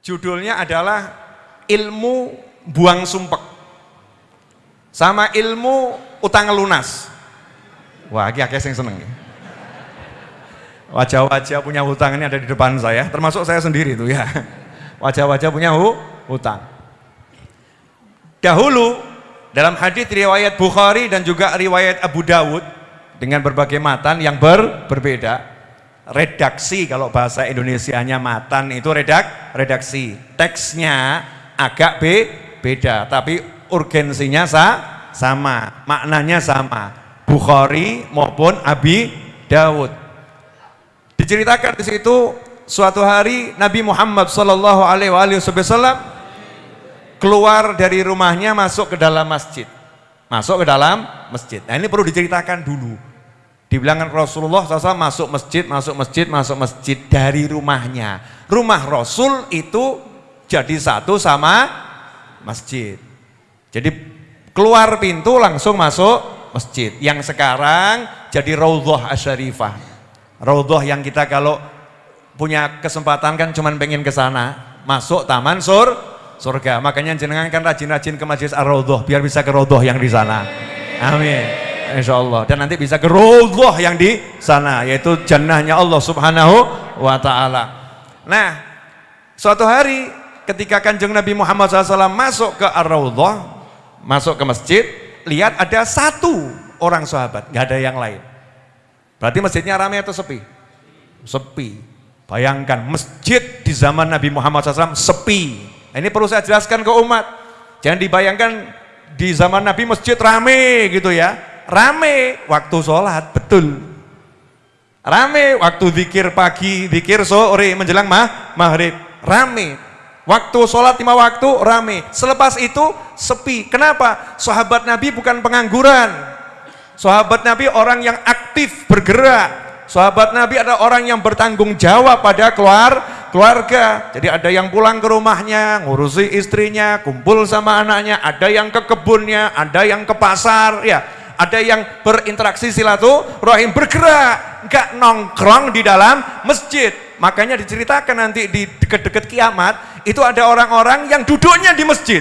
Judulnya adalah ilmu buang sumpek. Sama ilmu utang lunas. Wah, ini akeh yang seneng. Wajah-wajah punya hutang ini ada di depan saya, termasuk saya sendiri tuh ya. Wajah-wajah punya hu, hutang. Dahulu dalam hadis riwayat Bukhari dan juga riwayat Abu Dawud dengan berbagai matan yang ber, berbeda. Redaksi kalau bahasa Indonesianya matan itu redak redaksi. Teksnya agak be, beda, tapi urgensinya sa, sama, maknanya sama. Bukhari maupun Abi Dawud. Diceritakan di situ suatu hari Nabi Muhammad Shallallahu Alaihi Wasallam keluar dari rumahnya masuk ke dalam masjid, masuk ke dalam masjid. Nah ini perlu diceritakan dulu. Dibilangkan Rasulullah SAW masuk masjid, masuk masjid, masuk masjid dari rumahnya. Rumah Rasul itu jadi satu sama masjid. Jadi keluar pintu langsung masuk masjid. Yang sekarang jadi Raudhah Asyarifah. Raudhah yang kita kalau punya kesempatan kan cuman pengen ke sana, masuk taman sur surga. Makanya jenengan kan rajin-rajin ke Majlis Ar-Raudhah biar bisa ke Raudhah yang di sana. Amin. Insya Allah dan nanti bisa ke Raudhah yang di sana yaitu jannahnya Allah Subhanahu wa taala. Nah, suatu hari ketika Kanjeng Nabi Muhammad SAW masuk ke Ar-Raudhah, masuk ke masjid, lihat ada satu orang sahabat, nggak ada yang lain. Berarti masjidnya ramai atau sepi? Sepi. Bayangkan masjid di zaman Nabi Muhammad SAW sepi. Ini perlu saya jelaskan ke umat. Jangan dibayangkan di zaman Nabi masjid rame gitu ya rame waktu sholat, betul. Rame waktu zikir pagi, zikir sore menjelang mah, maghrib, rame. Waktu sholat lima waktu, rame. Selepas itu, sepi. Kenapa? Sahabat Nabi bukan pengangguran. Sahabat Nabi orang yang aktif, bergerak. Sahabat Nabi ada orang yang bertanggung jawab pada keluar, keluarga. Jadi ada yang pulang ke rumahnya, ngurusi istrinya, kumpul sama anaknya, ada yang ke kebunnya, ada yang ke pasar, ya ada yang berinteraksi silaturahim bergerak nggak nongkrong di dalam masjid. Makanya diceritakan nanti di dekat-dekat kiamat itu ada orang-orang yang duduknya di masjid.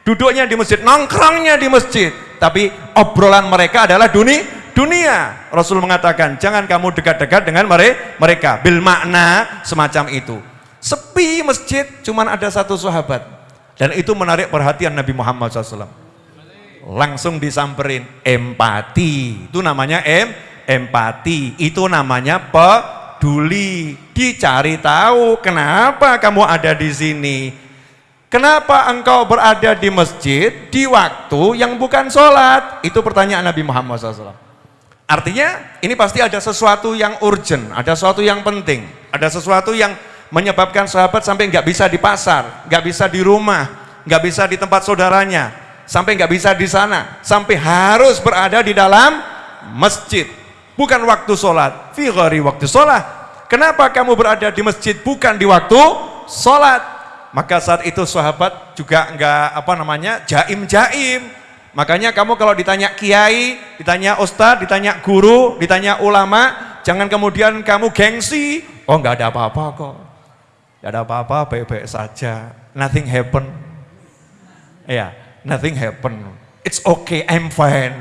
Duduknya di masjid nongkrongnya di masjid. Tapi obrolan mereka adalah dunia dunia. Rasul mengatakan jangan kamu dekat-dekat dengan mereka. Bil makna semacam itu. Sepi masjid cuman ada satu sahabat. Dan itu menarik perhatian Nabi Muhammad SAW langsung disamperin. Empati. Itu namanya em empati. Itu namanya peduli. Dicari tahu kenapa kamu ada di sini? Kenapa engkau berada di masjid di waktu yang bukan sholat? Itu pertanyaan Nabi Muhammad SAW artinya ini pasti ada sesuatu yang urgent ada sesuatu yang penting ada sesuatu yang menyebabkan sahabat sampai nggak bisa di pasar nggak bisa di rumah nggak bisa di tempat saudaranya sampai nggak bisa di sana, sampai harus berada di dalam masjid. Bukan waktu sholat, fi waktu sholat. Kenapa kamu berada di masjid bukan di waktu sholat? Maka saat itu sahabat juga nggak apa namanya jaim-jaim. Makanya kamu kalau ditanya kiai, ditanya ustadz, ditanya guru, ditanya ulama, jangan kemudian kamu gengsi. Oh nggak ada apa-apa kok. Nggak ada apa-apa, baik-baik saja. Nothing happen. Ya, nothing happen. It's okay, I'm fine.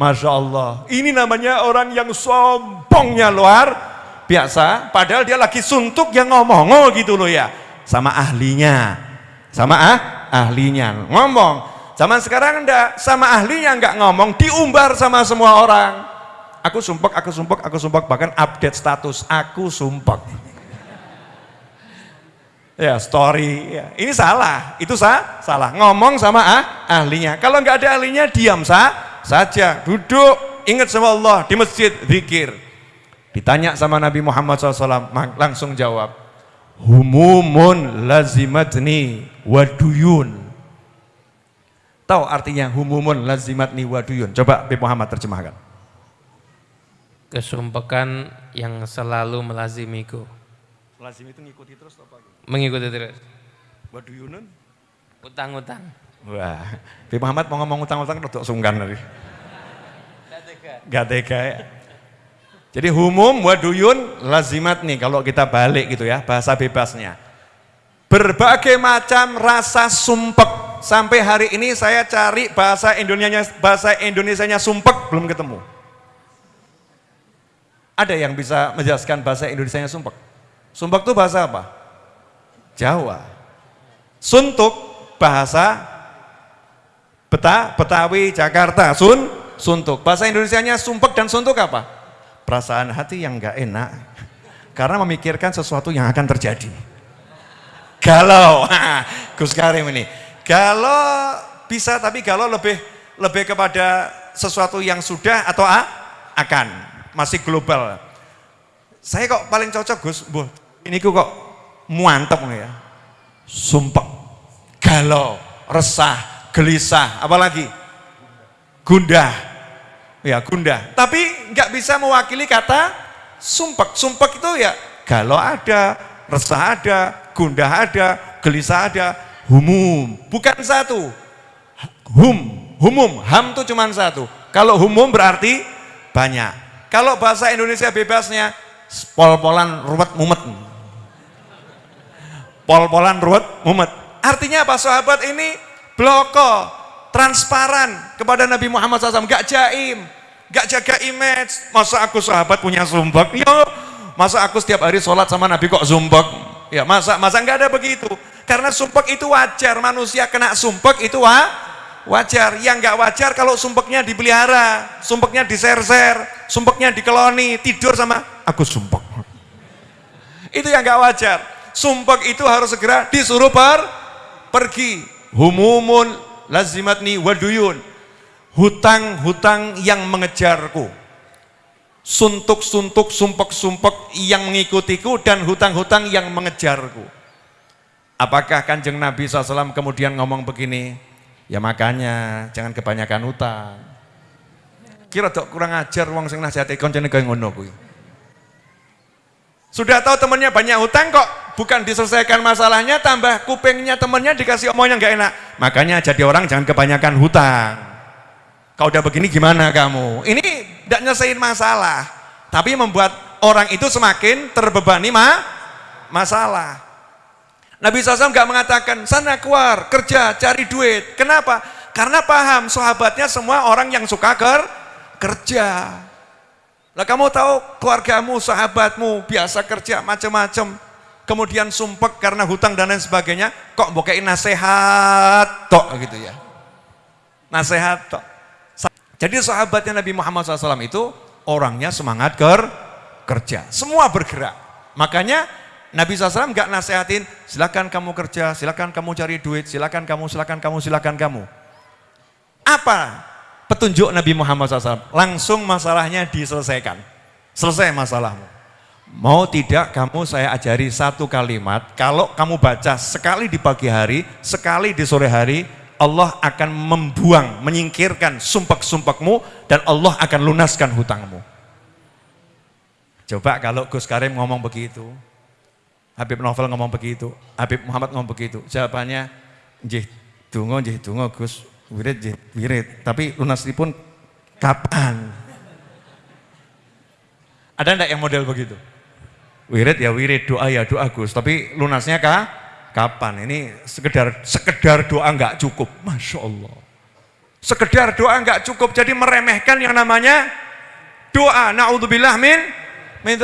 Masya Allah. Ini namanya orang yang sombongnya luar biasa. Padahal dia lagi suntuk yang ngomong oh gitu loh ya. Sama ahlinya. Sama ah, ahlinya. Ngomong. Zaman sekarang enggak. Sama ahlinya enggak ngomong. Diumbar sama semua orang. Aku sumpek, aku sumpek, aku sumpek. Bahkan update status. Aku sumpek ya story. Ya. ini salah. Itu sah salah. Ngomong sama ah, ahlinya. Kalau nggak ada ahlinya diam sah saja. Duduk. Ingat sama Allah di masjid. Zikir. Ditanya sama Nabi Muhammad SAW langsung jawab humumun lazimatni waduyun. Tahu artinya humumun lazimatni waduyun? Coba Nabi Muhammad terjemahkan. Kesumpekan yang selalu melazimiku lazim itu ngikuti terus apa Mengikuti terus. What do you know? Utang-utang. Wah, Bi Muhammad mau ngomong utang-utang untuk sungkan tadi. Gak tega ya. Jadi humum waduyun lazimat nih kalau kita balik gitu ya bahasa bebasnya. Berbagai macam rasa sumpek. Sampai hari ini saya cari bahasa Indonesianya bahasa Indonesianya sumpek belum ketemu. Ada yang bisa menjelaskan bahasa Indonesianya sumpek? Sumpek itu bahasa apa? Jawa. Suntuk bahasa Beta, Betawi, Jakarta, Sun, suntuk. Bahasa Indonesianya sumpek dan suntuk apa? Perasaan hati yang enggak enak karena memikirkan sesuatu yang akan terjadi. Galau, Gus Karim ini. Galau bisa tapi galau lebih lebih kepada sesuatu yang sudah atau akan masih global. Saya kok paling cocok Gus, bu, ini kok muantep ya. Sumpah, galau, resah, gelisah, apalagi gundah. Ya, gundah. Tapi nggak bisa mewakili kata sumpek. Sumpek itu ya galau ada, resah ada, gundah ada, gelisah ada, humum. Bukan satu. Hum, humum, ham itu cuma satu. Kalau humum berarti banyak. Kalau bahasa Indonesia bebasnya pol-polan ruwet mumet. Pol-polan ruwet mumet. Artinya apa sahabat ini bloko, transparan kepada Nabi Muhammad SAW, gak jaim, gak jaga image. Masa aku sahabat punya sumpek? Ya, masa aku setiap hari sholat sama Nabi kok sumpek? Ya masa masa nggak ada begitu. Karena sumpek itu wajar, manusia kena sumpek itu wa, wajar. Yang nggak wajar kalau sumpeknya dipelihara, sumpeknya diser-ser, sumpeknya dikeloni, tidur sama aku sumpek. Itu yang nggak wajar. Sumpek itu harus segera disuruh per, pergi. Humumun lazimatni waduyun. Hutang-hutang yang mengejarku suntuk-suntuk, sumpek-sumpek yang mengikutiku dan hutang-hutang yang mengejarku. Apakah kanjeng Nabi SAW kemudian ngomong begini, ya makanya jangan kebanyakan hutang. Kira dok kurang ajar wong sing nasihati koncene kaya ngono kuwi. Sudah tahu temannya banyak hutang kok bukan diselesaikan masalahnya tambah kupingnya temannya dikasih omong yang gak enak. Makanya jadi orang jangan kebanyakan hutang. Kau udah begini gimana kamu? Ini tidak nyelesain masalah, tapi membuat orang itu semakin terbebani ma masalah. Nabi SAW nggak mengatakan sana keluar kerja cari duit. Kenapa? Karena paham sahabatnya semua orang yang suka ker kerja. Lah kamu tahu keluargamu, sahabatmu biasa kerja macam-macam, kemudian sumpek karena hutang dan lain sebagainya, kok bokain nasihat tok gitu ya. Nasihat tok. Jadi sahabatnya Nabi Muhammad SAW itu orangnya semangat ker kerja, semua bergerak. Makanya Nabi SAW nggak nasehatin, silakan kamu kerja, silakan kamu cari duit, silakan kamu, silakan kamu, silakan kamu. Apa petunjuk Nabi Muhammad SAW? Langsung masalahnya diselesaikan. Selesai masalahmu. Mau tidak kamu saya ajari satu kalimat, kalau kamu baca sekali di pagi hari, sekali di sore hari, Allah akan membuang, menyingkirkan sumpek-sumpekmu dan Allah akan lunaskan hutangmu. Coba kalau Gus Karim ngomong begitu, Habib Novel ngomong begitu, Habib Muhammad ngomong begitu, jawabannya, jih dungo, jih dungo Gus, wirid, jih wirid, tapi pun kapan? Ada enggak yang model begitu? Wirid ya wirid, doa ya doa Gus, tapi lunasnya kah? Kapan? Ini sekedar sekedar doa nggak cukup, masya Allah. Sekedar doa nggak cukup, jadi meremehkan yang namanya doa. Naudzubillah min min.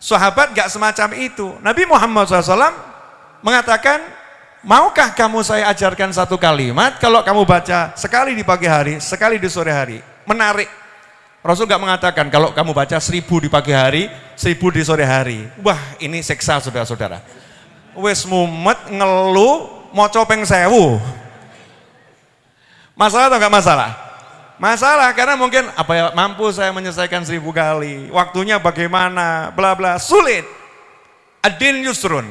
Sahabat nggak semacam itu. Nabi Muhammad SAW mengatakan, maukah kamu saya ajarkan satu kalimat kalau kamu baca sekali di pagi hari, sekali di sore hari. Menarik. Rasul nggak mengatakan kalau kamu baca seribu di pagi hari, seribu di sore hari. Wah ini seksa saudara-saudara. Wis mumet ngeluh mau copeng sewu. Masalah atau enggak masalah? Masalah karena mungkin apa ya mampu saya menyelesaikan seribu kali? Waktunya bagaimana? Bla bla. Sulit. Adin yusrun.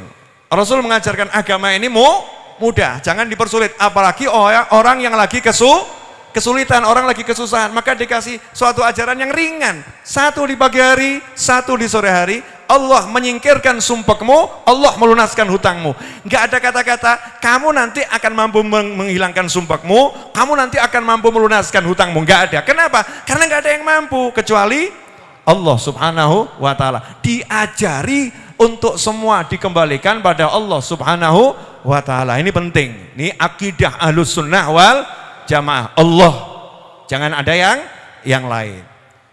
Rasul mengajarkan agama ini mu mudah. Jangan dipersulit. Apalagi orang yang lagi kesu kesulitan orang lagi kesusahan maka dikasih suatu ajaran yang ringan satu di pagi hari satu di sore hari Allah menyingkirkan sumpahmu, Allah melunaskan hutangmu. Enggak ada kata-kata, kamu nanti akan mampu menghilangkan sumpahmu, kamu nanti akan mampu melunaskan hutangmu. Enggak ada. Kenapa? Karena enggak ada yang mampu, kecuali Allah subhanahu wa ta'ala. Diajari untuk semua dikembalikan pada Allah Subhanahu wa taala. Ini penting. Ini akidah Ahlus Sunnah wal Jamaah. Allah. Jangan ada yang yang lain.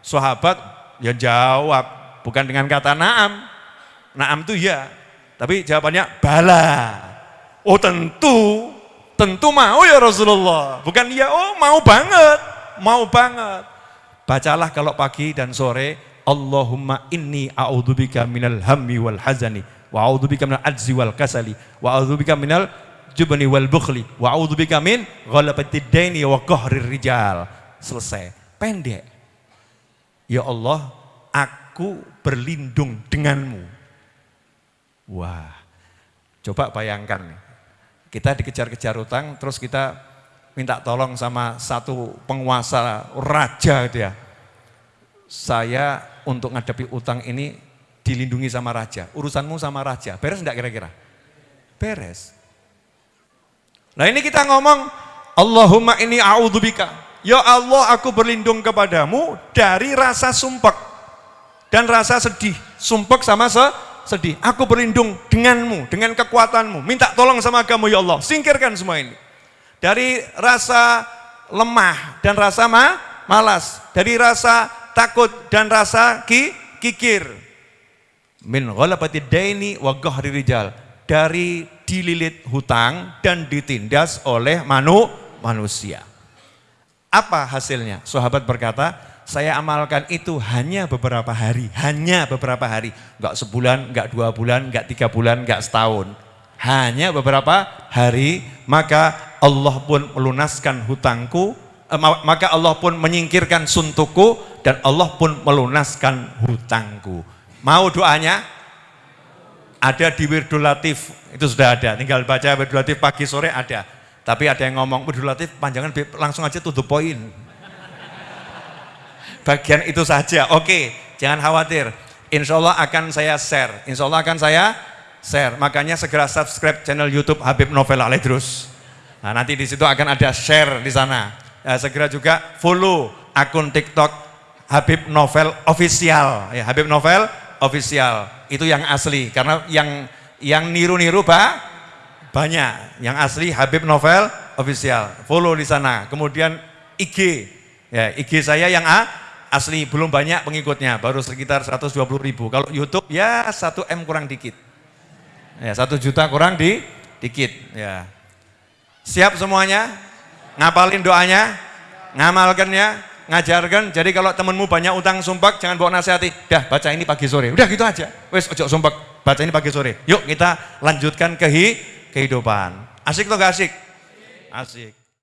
Sahabat ya jawab bukan dengan kata na'am. Na'am itu ya. Tapi jawabannya bala. Oh tentu, tentu mau ya Rasulullah. Bukan ya, oh mau banget, mau banget. Bacalah kalau pagi dan sore, Allahumma inni a'udzubika minal hammi wal hazani, wa a'udzubika minal ajzi wal kasali, wa a'udzubika minal jubni wal bukhli, wa a'udzubika min ghalabatid daini wa qahrir rijal. Selesai. Pendek. Ya Allah, aku berlindung denganmu. Wah, coba bayangkan kita dikejar-kejar utang, terus kita minta tolong sama satu penguasa raja gitu ya. Saya untuk ngadepi utang ini dilindungi sama raja. Urusanmu sama raja. Beres enggak kira-kira? Beres. Nah ini kita ngomong, Allahumma ini a'udzubika. Ya Allah aku berlindung kepadamu dari rasa sumpek dan rasa sedih. Sumpek sama se sedih. Aku berlindung denganmu, dengan kekuatanmu. Minta tolong sama kamu ya Allah. Singkirkan semua ini. Dari rasa lemah dan rasa ma malas. Dari rasa takut dan rasa ki kikir. Min ghalabati daini wa rijal. Dari dililit hutang dan ditindas oleh manu, manusia. Apa hasilnya? Sahabat berkata, saya amalkan itu hanya beberapa hari, hanya beberapa hari, enggak sebulan, enggak dua bulan, enggak tiga bulan, enggak setahun, hanya beberapa hari, maka Allah pun melunaskan hutangku, eh, maka Allah pun menyingkirkan suntukku, dan Allah pun melunaskan hutangku. Mau doanya? Ada di Wirdul Latif, itu sudah ada, tinggal baca Wirdul Latif pagi sore ada. Tapi ada yang ngomong, Wirdul Latif panjangan langsung aja to the point bagian itu saja. Oke, jangan khawatir. Insya Allah akan saya share. Insya Allah akan saya share. Makanya segera subscribe channel YouTube Habib Novel Aledrus. Nah, nanti di situ akan ada share di sana. Nah, segera juga follow akun TikTok Habib Novel Official. Ya, Habib Novel Official. Itu yang asli. Karena yang yang niru-niru pak banyak. Yang asli Habib Novel Official. Follow di sana. Kemudian IG. Ya, IG saya yang A, asli belum banyak pengikutnya, baru sekitar 120 ribu. Kalau YouTube ya 1 M kurang dikit. Ya, 1 juta kurang di dikit. Ya. Siap semuanya? Ngapalin doanya? Ngamalkannya? Ngajarkan. Jadi kalau temenmu banyak utang sumpah, jangan bawa nasihati. Dah baca ini pagi sore. Udah gitu aja. Wes ojo sumpah, baca ini pagi sore. Yuk kita lanjutkan ke kehidupan. Asik atau gak asik? Asik.